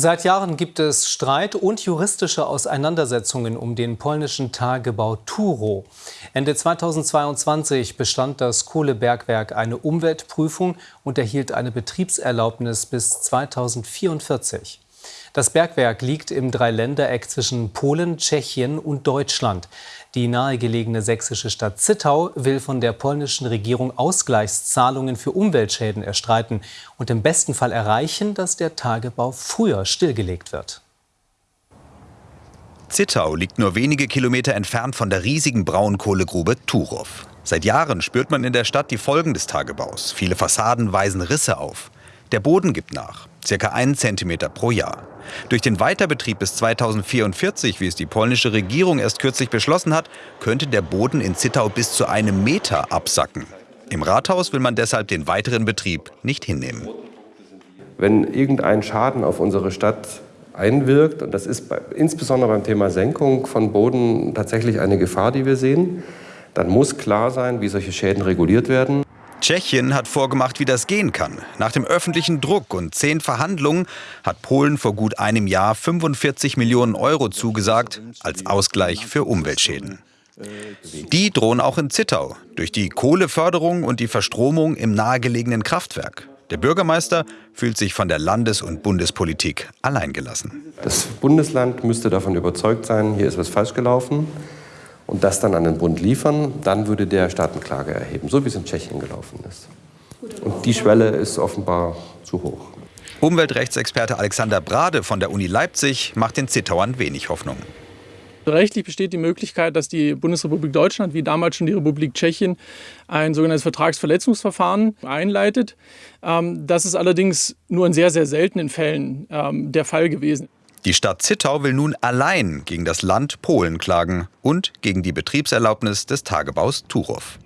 Seit Jahren gibt es Streit und juristische Auseinandersetzungen um den polnischen Tagebau Turo. Ende 2022 bestand das Kohlebergwerk eine Umweltprüfung und erhielt eine Betriebserlaubnis bis 2044. Das Bergwerk liegt im Dreiländereck zwischen Polen, Tschechien und Deutschland. Die nahegelegene sächsische Stadt Zittau will von der polnischen Regierung Ausgleichszahlungen für Umweltschäden erstreiten und im besten Fall erreichen, dass der Tagebau früher stillgelegt wird. Zittau liegt nur wenige Kilometer entfernt von der riesigen Braunkohlegrube Turow. Seit Jahren spürt man in der Stadt die Folgen des Tagebaus. Viele Fassaden weisen Risse auf. Der Boden gibt nach, circa einen Zentimeter pro Jahr. Durch den Weiterbetrieb bis 2044, wie es die polnische Regierung erst kürzlich beschlossen hat, könnte der Boden in Zittau bis zu einem Meter absacken. Im Rathaus will man deshalb den weiteren Betrieb nicht hinnehmen. Wenn irgendein Schaden auf unsere Stadt einwirkt, und das ist bei, insbesondere beim Thema Senkung von Boden tatsächlich eine Gefahr, die wir sehen, dann muss klar sein, wie solche Schäden reguliert werden. Tschechien hat vorgemacht, wie das gehen kann. Nach dem öffentlichen Druck und zehn Verhandlungen hat Polen vor gut einem Jahr 45 Millionen Euro zugesagt als Ausgleich für Umweltschäden. Die drohen auch in Zittau durch die Kohleförderung und die Verstromung im nahegelegenen Kraftwerk. Der Bürgermeister fühlt sich von der Landes- und Bundespolitik alleingelassen. Das Bundesland müsste davon überzeugt sein, hier ist was falsch gelaufen und das dann an den Bund liefern, dann würde der Staatenklage erheben, so wie es in Tschechien gelaufen ist. Und die Schwelle ist offenbar zu hoch. Umweltrechtsexperte Alexander Brade von der Uni Leipzig macht den Zittauern wenig Hoffnung. Rechtlich besteht die Möglichkeit, dass die Bundesrepublik Deutschland, wie damals schon die Republik Tschechien, ein sogenanntes Vertragsverletzungsverfahren einleitet. Ähm, das ist allerdings nur in sehr, sehr seltenen Fällen ähm, der Fall gewesen. Die Stadt Zittau will nun allein gegen das Land Polen klagen und gegen die Betriebserlaubnis des Tagebaus Turow.